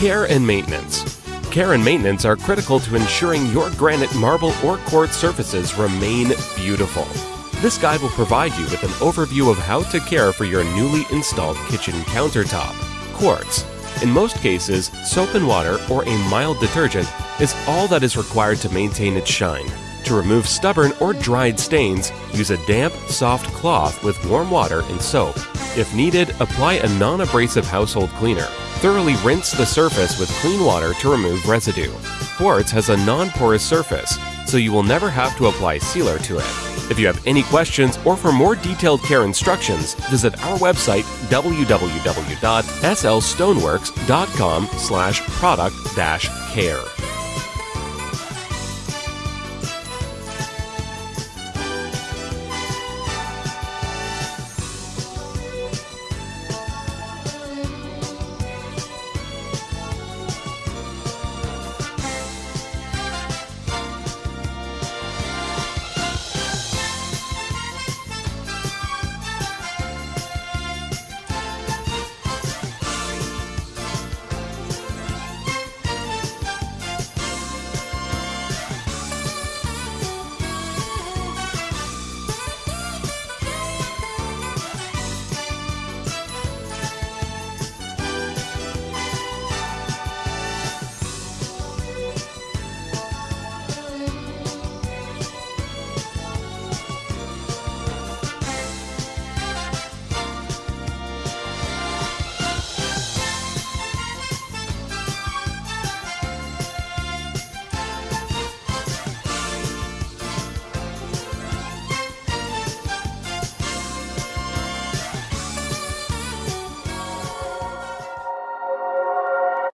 Care and maintenance. Care and maintenance are critical to ensuring your granite, marble, or quartz surfaces remain beautiful. This guide will provide you with an overview of how to care for your newly installed kitchen countertop. Quartz. In most cases, soap and water or a mild detergent is all that is required to maintain its shine. To remove stubborn or dried stains, use a damp, soft cloth with warm water and soap. If needed, apply a non abrasive household cleaner. Thoroughly rinse the surface with clean water to remove residue. Quartz has a non porous surface, so you will never have to apply sealer to it. If you have any questions or for more detailed care instructions, visit our website www.slstoneworks.com slash product-care.